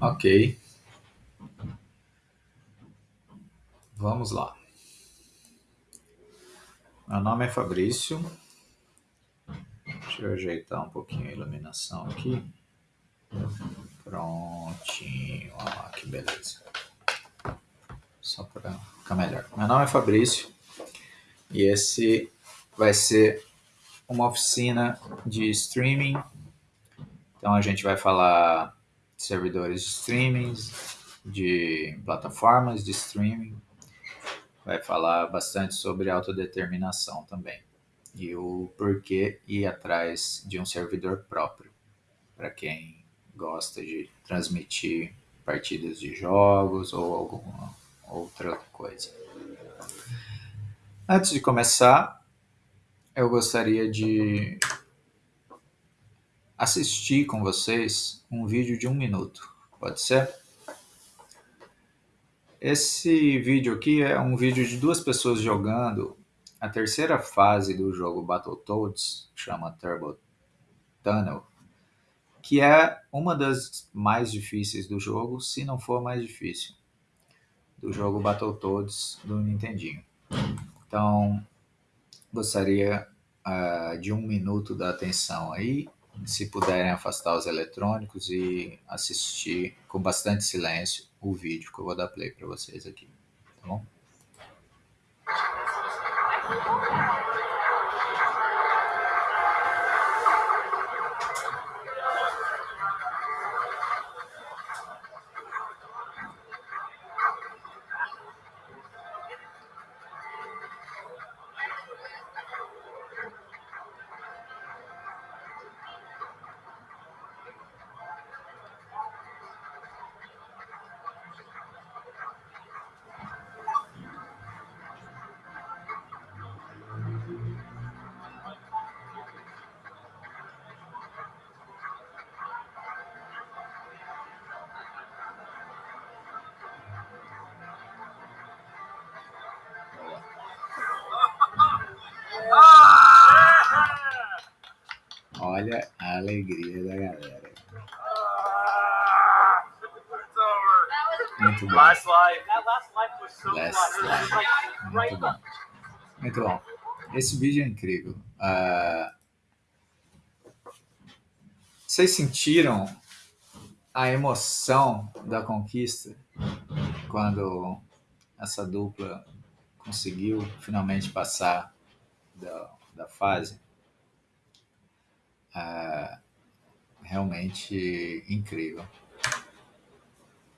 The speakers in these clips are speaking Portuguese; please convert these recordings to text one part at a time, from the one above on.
Ok. Vamos lá. Meu nome é Fabrício. Deixa eu ajeitar um pouquinho a iluminação aqui. Prontinho. Ah, que beleza. Só para ficar melhor. Meu nome é Fabrício e esse vai ser uma oficina de streaming. Então a gente vai falar servidores de streaming, de plataformas de streaming, vai falar bastante sobre autodeterminação também. E o porquê ir atrás de um servidor próprio. Para quem gosta de transmitir partidas de jogos ou alguma outra coisa. Antes de começar, eu gostaria de assistir com vocês um vídeo de um minuto. Pode ser? Esse vídeo aqui é um vídeo de duas pessoas jogando a terceira fase do jogo Battletoads, chama Turbo Tunnel, que é uma das mais difíceis do jogo, se não for mais difícil, do jogo Battletoads do Nintendinho. Então, gostaria uh, de um minuto da atenção aí, se puderem afastar os eletrônicos e assistir com bastante silêncio o vídeo que eu vou dar play para vocês aqui, tá bom? Olha a alegria da galera. Muito bom. Last life. Muito bom. Muito bom. Esse vídeo é incrível. Uh, vocês sentiram a emoção da conquista quando essa dupla conseguiu finalmente passar da, da fase? É, realmente incrível.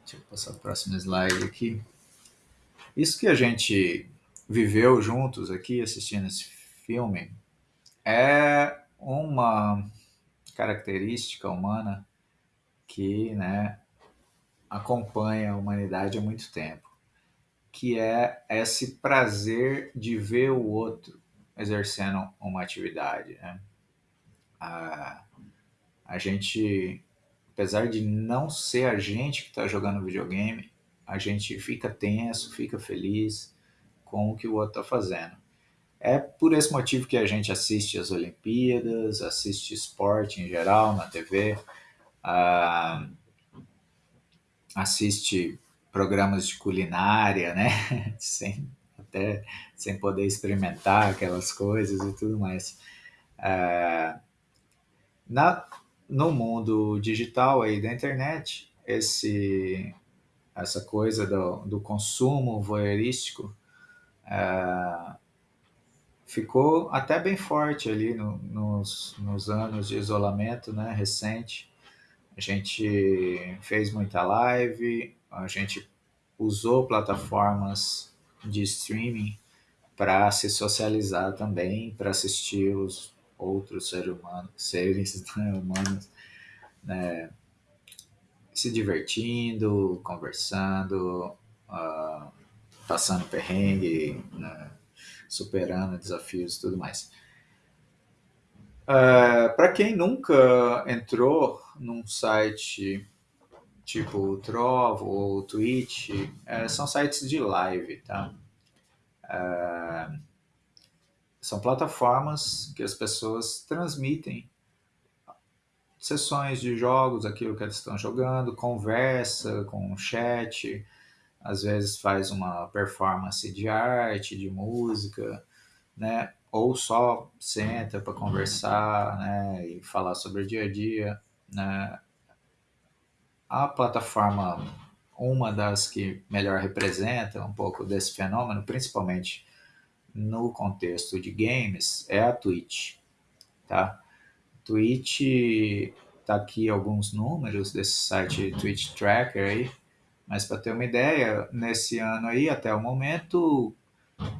Deixa eu passar o próximo slide aqui. Isso que a gente viveu juntos aqui assistindo esse filme é uma característica humana que né, acompanha a humanidade há muito tempo, que é esse prazer de ver o outro exercendo uma atividade. Né? A, a gente, apesar de não ser a gente que está jogando videogame, a gente fica tenso, fica feliz com o que o outro está fazendo. É por esse motivo que a gente assiste as Olimpíadas, assiste esporte em geral na TV, uh, assiste programas de culinária, né? sem, até sem poder experimentar aquelas coisas e tudo mais. Uh, na, no mundo digital aí da internet, esse, essa coisa do, do consumo voyeurístico é, ficou até bem forte ali no, nos, nos anos de isolamento né, recente. A gente fez muita live, a gente usou plataformas de streaming para se socializar também, para assistir os outros seres humanos, seres humanos né, se divertindo, conversando, uh, passando perrengue, né, superando desafios e tudo mais. Uh, Para quem nunca entrou num site tipo o Trovo ou Twitch, uh, são sites de live, tá? Uh, são plataformas que as pessoas transmitem sessões de jogos, aquilo que eles estão jogando, conversa com chat, às vezes faz uma performance de arte, de música, né? Ou só senta para conversar, né? E falar sobre o dia a dia, né? A plataforma, uma das que melhor representa um pouco desse fenômeno, principalmente no contexto de games, é a Twitch, tá? Twitch, tá aqui alguns números desse site Twitch Tracker aí, mas para ter uma ideia, nesse ano aí, até o momento,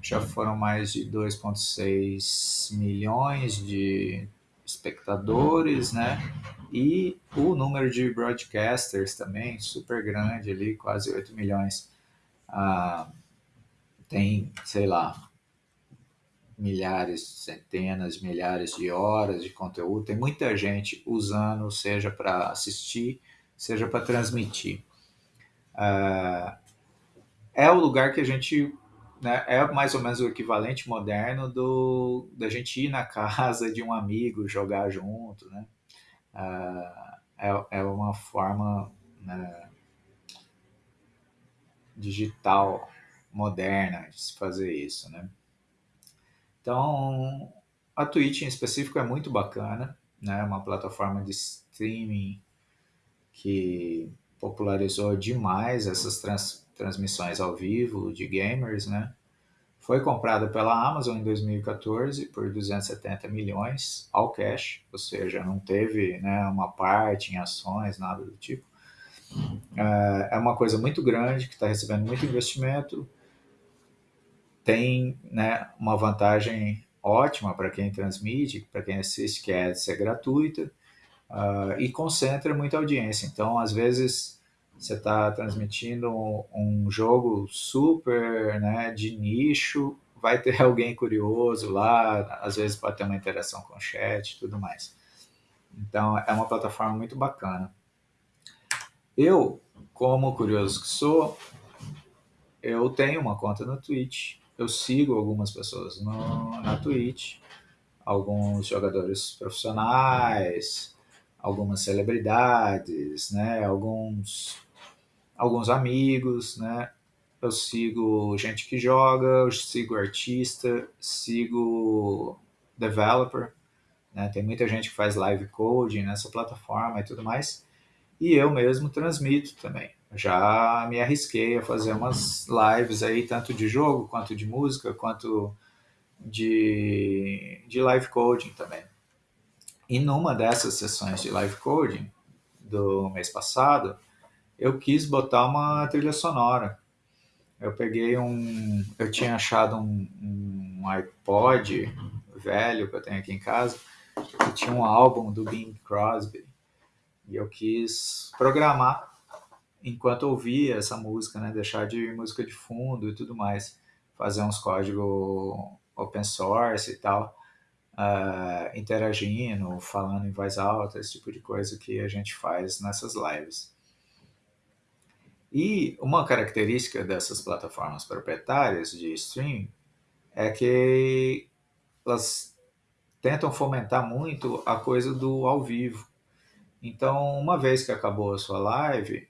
já foram mais de 2,6 milhões de espectadores, né? E o número de broadcasters também, super grande ali, quase 8 milhões. Ah, tem, sei lá, milhares, centenas, milhares de horas de conteúdo. Tem muita gente usando, seja para assistir, seja para transmitir. Uh, é o lugar que a gente né, é mais ou menos o equivalente moderno do da gente ir na casa de um amigo jogar junto, né? Uh, é, é uma forma né, digital moderna de se fazer isso, né? Então, a Twitch em específico é muito bacana, né? Uma plataforma de streaming que popularizou demais essas trans, transmissões ao vivo de gamers, né? Foi comprada pela Amazon em 2014 por 270 milhões ao cash, ou seja, não teve né, uma parte em ações, nada do tipo. É, é uma coisa muito grande que está recebendo muito investimento, tem né, uma vantagem ótima para quem transmite, para quem assiste, que é ser gratuita uh, e concentra muita audiência. Então, às vezes, você está transmitindo um jogo super né, de nicho, vai ter alguém curioso lá, às vezes pode ter uma interação com o chat e tudo mais. Então, é uma plataforma muito bacana. Eu, como curioso que sou, eu tenho uma conta no Twitch eu sigo algumas pessoas no, na Twitch, alguns jogadores profissionais, algumas celebridades, né, alguns, alguns amigos, né, eu sigo gente que joga, eu sigo artista, sigo developer, né, tem muita gente que faz live coding nessa plataforma e tudo mais, e eu mesmo transmito também já me arrisquei a fazer umas lives aí, tanto de jogo, quanto de música, quanto de, de live coding também. E numa dessas sessões de live coding do mês passado, eu quis botar uma trilha sonora. Eu peguei um. Eu tinha achado um, um iPod velho que eu tenho aqui em casa, que tinha um álbum do Bing Crosby. E eu quis programar enquanto ouvia essa música, né? Deixar de música de fundo e tudo mais. Fazer uns códigos open source e tal. Uh, interagindo, falando em voz alta, esse tipo de coisa que a gente faz nessas lives. E uma característica dessas plataformas proprietárias de streaming é que elas tentam fomentar muito a coisa do ao vivo. Então, uma vez que acabou a sua live,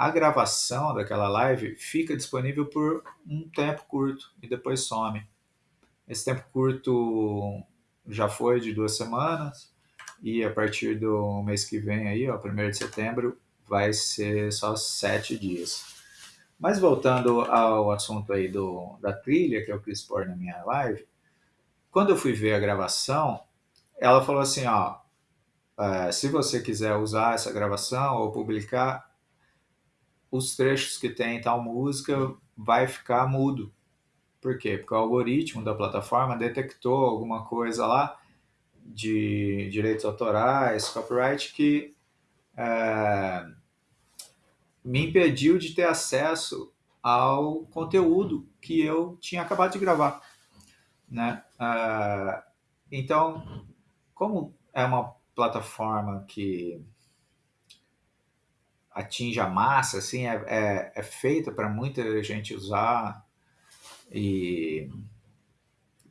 a gravação daquela live fica disponível por um tempo curto e depois some. Esse tempo curto já foi de duas semanas e a partir do mês que vem aí, ó, 1 de setembro, vai ser só sete dias. Mas voltando ao assunto aí do, da trilha que eu quis pôr na minha live, quando eu fui ver a gravação, ela falou assim, ó, é, se você quiser usar essa gravação ou publicar, os trechos que tem tal música vai ficar mudo. Por quê? Porque o algoritmo da plataforma detectou alguma coisa lá de direitos autorais, copyright, que é, me impediu de ter acesso ao conteúdo que eu tinha acabado de gravar. Né? É, então, como é uma plataforma que atinge a massa, assim, é, é, é feita para muita gente usar e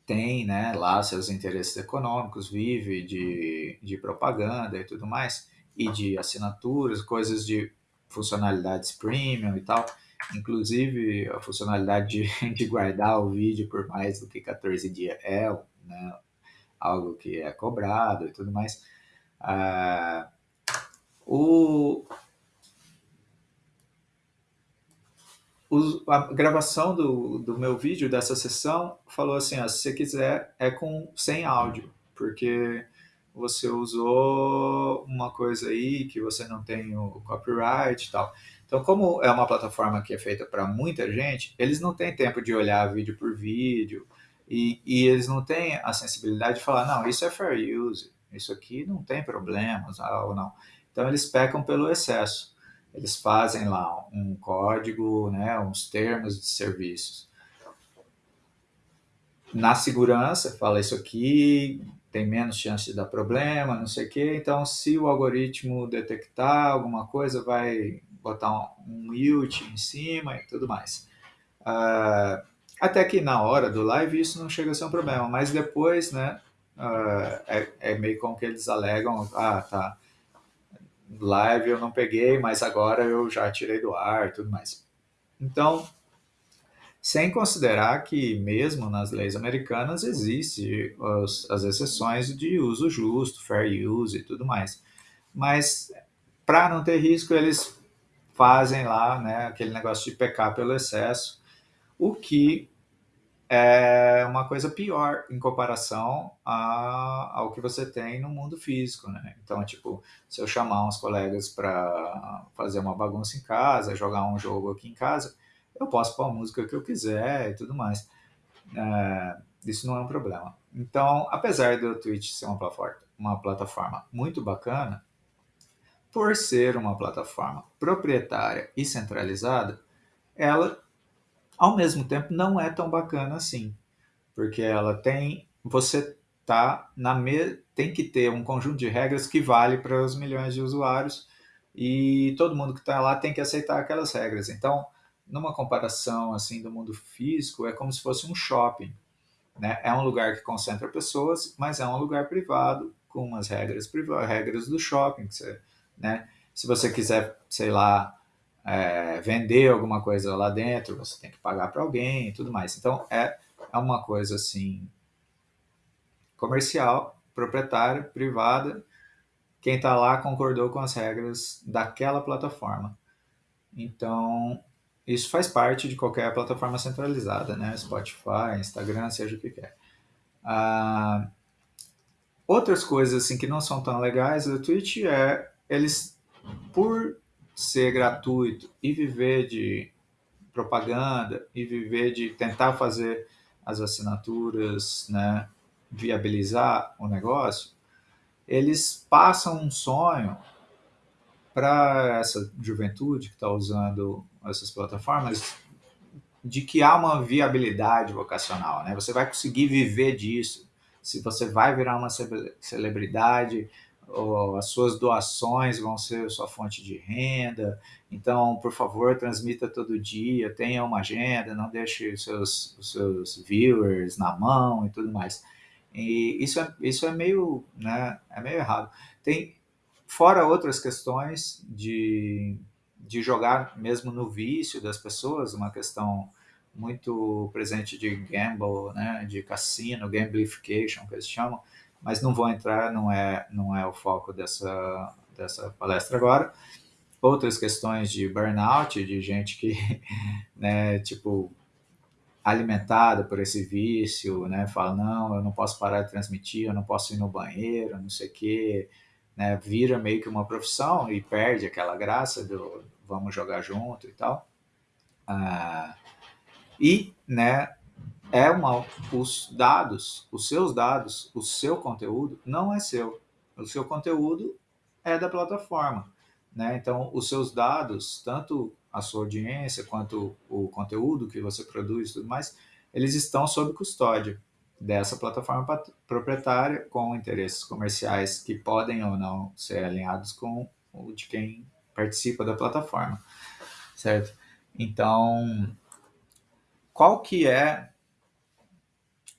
tem né, lá seus interesses econômicos, vive de, de propaganda e tudo mais, e de assinaturas, coisas de funcionalidades premium e tal, inclusive a funcionalidade de, de guardar o vídeo por mais do que 14 dias é né, algo que é cobrado e tudo mais. Ah, o, a gravação do, do meu vídeo dessa sessão falou assim, ó, se você quiser é com sem áudio, porque você usou uma coisa aí que você não tem o copyright e tal. Então, como é uma plataforma que é feita para muita gente, eles não têm tempo de olhar vídeo por vídeo e, e, eles não têm a sensibilidade de falar, não, isso é fair use, isso aqui não tem problemas ou não. Então, eles pecam pelo excesso eles fazem lá um código, né, uns termos de serviços. Na segurança, fala isso aqui, tem menos chance de dar problema, não sei o quê. Então, se o algoritmo detectar alguma coisa, vai botar um, um em cima e tudo mais. Uh, até que na hora do live isso não chega a ser um problema, mas depois, né, uh, é, é meio como que eles alegam, ah, tá, live eu não peguei, mas agora eu já tirei do ar e tudo mais. Então, sem considerar que mesmo nas leis americanas existe as, as exceções de uso justo, fair use e tudo mais. Mas para não ter risco, eles fazem lá né, aquele negócio de pecar pelo excesso, o que é uma coisa pior em comparação a, ao que você tem no mundo físico, né? Então, tipo, se eu chamar uns colegas para fazer uma bagunça em casa, jogar um jogo aqui em casa, eu posso pôr a música que eu quiser e tudo mais. É, isso não é um problema. Então, apesar do Twitch ser uma plataforma, uma plataforma muito bacana, por ser uma plataforma proprietária e centralizada, ela ao mesmo tempo, não é tão bacana assim, porque ela tem, você tá na me, tem que ter um conjunto de regras que vale para os milhões de usuários e todo mundo que está lá tem que aceitar aquelas regras. Então, numa comparação assim do mundo físico, é como se fosse um shopping. Né? É um lugar que concentra pessoas, mas é um lugar privado com umas regras privadas, regras do shopping. Você, né? Se você quiser, sei lá, é, vender alguma coisa lá dentro, você tem que pagar para alguém e tudo mais. Então, é, é uma coisa assim, comercial, proprietária, privada, quem está lá concordou com as regras daquela plataforma. Então, isso faz parte de qualquer plataforma centralizada, né? Spotify, Instagram, seja o que quer. Ah, outras coisas assim que não são tão legais do Twitch é eles, por ser gratuito e viver de propaganda e viver de tentar fazer as assinaturas, né, viabilizar o negócio, eles passam um sonho para essa juventude que está usando essas plataformas de que há uma viabilidade vocacional, né? Você vai conseguir viver disso. Se você vai virar uma celebridade, as suas doações vão ser sua fonte de renda. Então, por favor, transmita todo dia, tenha uma agenda, não deixe os seus, os seus viewers na mão e tudo mais. E isso é, isso é meio, né, é meio errado. Tem, fora outras questões de, de jogar mesmo no vício das pessoas, uma questão muito presente de gamble, né, de cassino, gamification, que eles chamam, mas não vou entrar, não é, não é o foco dessa, dessa palestra agora. Outras questões de burnout, de gente que, né, tipo, alimentada por esse vício, né, fala, não, eu não posso parar de transmitir, eu não posso ir no banheiro, não sei o quê, né, vira meio que uma profissão e perde aquela graça do vamos jogar junto e tal. Ah, e, né, é uma, os dados, os seus dados, o seu conteúdo não é seu. O seu conteúdo é da plataforma. Né? Então, os seus dados, tanto a sua audiência quanto o conteúdo que você produz e tudo mais, eles estão sob custódia dessa plataforma proprietária com interesses comerciais que podem ou não ser alinhados com o de quem participa da plataforma, certo? Então, qual que é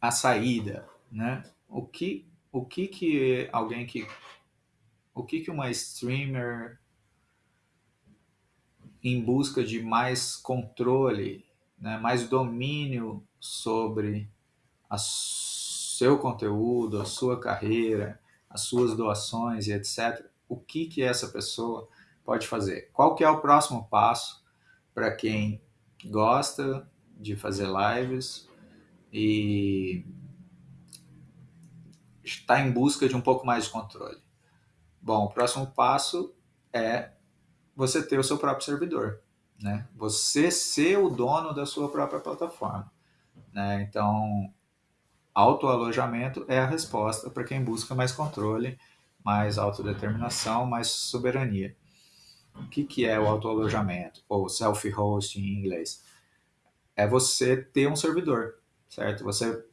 a saída, né? O que, o que que alguém que, o que que uma streamer em busca de mais controle, né, mais domínio sobre a seu conteúdo, a sua carreira, as suas doações e etc. O que que essa pessoa pode fazer? Qual que é o próximo passo para quem gosta de fazer lives e está em busca de um pouco mais de controle? Bom, o próximo passo é você ter o seu próprio servidor, né? Você ser o dono da sua própria plataforma, né? Então, autoalojamento é a resposta para quem busca mais controle, mais autodeterminação, mais soberania. O que, que é o autoalojamento, ou self-hosting em inglês? É você ter um servidor, certo? Você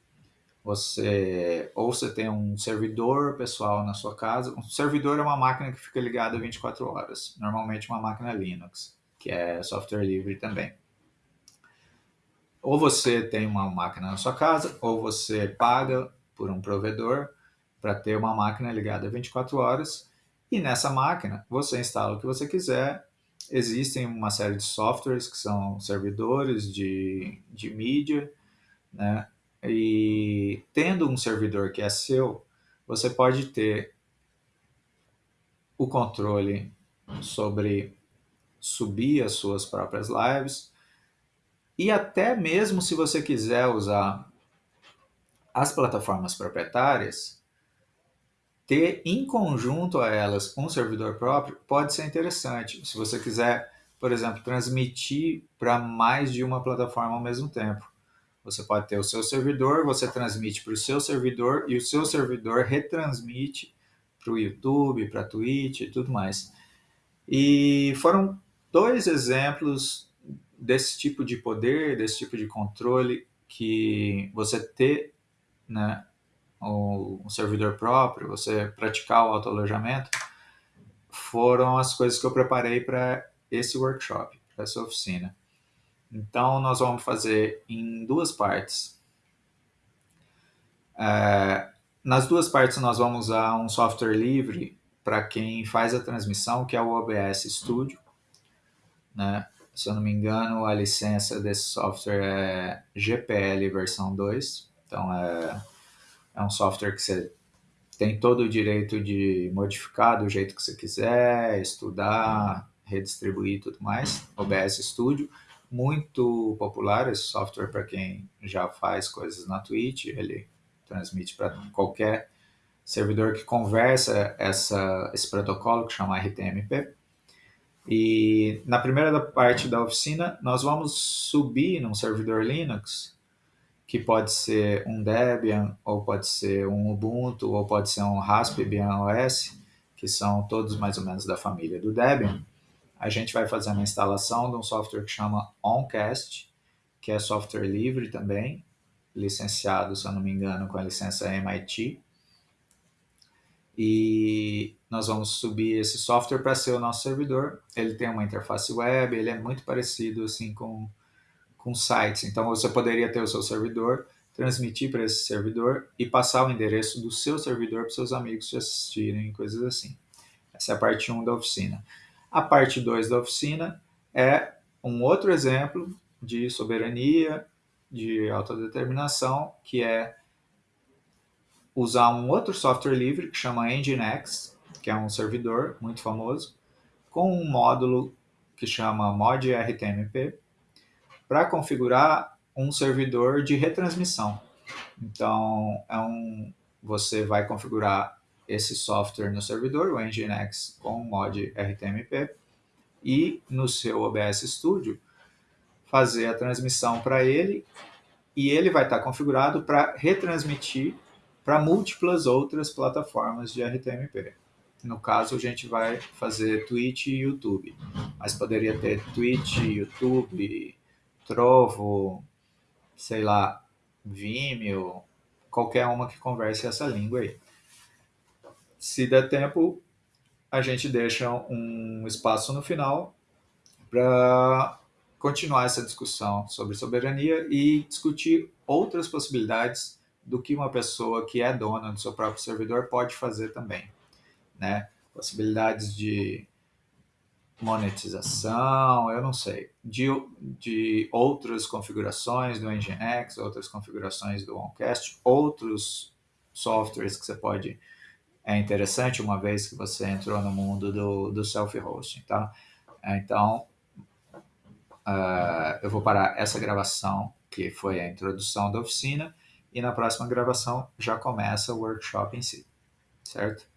você ou você tem um servidor pessoal na sua casa. Um servidor é uma máquina que fica ligada 24 horas, normalmente uma máquina Linux, que é software livre também. Ou você tem uma máquina na sua casa, ou você paga por um provedor para ter uma máquina ligada 24 horas, e nessa máquina você instala o que você quiser. Existem uma série de softwares que são servidores de, de mídia, né? E tendo um servidor que é seu, você pode ter o controle sobre subir as suas próprias lives e até mesmo se você quiser usar as plataformas proprietárias, ter em conjunto a elas um servidor próprio pode ser interessante. Se você quiser, por exemplo, transmitir para mais de uma plataforma ao mesmo tempo. Você pode ter o seu servidor, você transmite para o seu servidor e o seu servidor retransmite para o YouTube, para a Twitch e tudo mais. E foram dois exemplos desse tipo de poder, desse tipo de controle que você ter né, um servidor próprio, você praticar o autoalojamento, foram as coisas que eu preparei para esse workshop, para essa oficina. Então, nós vamos fazer em duas partes. É, nas duas partes, nós vamos usar um software livre para quem faz a transmissão, que é o OBS Studio. Né? Se eu não me engano, a licença desse software é GPL versão 2. Então, é, é um software que você tem todo o direito de modificar do jeito que você quiser, estudar, redistribuir e tudo mais. OBS Studio muito popular esse software para quem já faz coisas na Twitch, ele transmite para qualquer servidor que conversa essa, esse protocolo que chama RTMP. E na primeira parte da oficina, nós vamos subir num servidor Linux, que pode ser um Debian, ou pode ser um Ubuntu, ou pode ser um Raspbian OS, que são todos mais ou menos da família do Debian a gente vai fazer uma instalação de um software que chama OnCast, que é software livre também, licenciado, se eu não me engano, com a licença MIT. E nós vamos subir esse software para ser o nosso servidor. Ele tem uma interface web, ele é muito parecido assim com, com sites. Então você poderia ter o seu servidor, transmitir para esse servidor e passar o endereço do seu servidor para seus amigos te assistirem, coisas assim. Essa é a parte 1 da oficina. A parte 2 da oficina é um outro exemplo de soberania, de autodeterminação, que é usar um outro software livre que chama Nginx, que é um servidor muito famoso, com um módulo que chama mod-rtmp, para configurar um servidor de retransmissão. Então, é um, você vai configurar esse software no servidor, o Nginx, com o mod RTMP, e no seu OBS Studio fazer a transmissão para ele e ele vai estar configurado para retransmitir para múltiplas outras plataformas de RTMP. No caso, a gente vai fazer Twitch e YouTube, mas poderia ter Twitch, YouTube, Trovo, sei lá, Vimeo, qualquer uma que converse essa língua aí. Se der tempo, a gente deixa um espaço no final para continuar essa discussão sobre soberania e discutir outras possibilidades do que uma pessoa que é dona do seu próprio servidor pode fazer também, né? Possibilidades de monetização, eu não sei, de, de outras configurações do Nginx, outras configurações do OnCast, outros softwares que você pode é interessante uma vez que você entrou no mundo do, do self-hosting, tá? Então, uh, eu vou parar essa gravação, que foi a introdução da oficina, e na próxima gravação já começa o workshop em si, certo?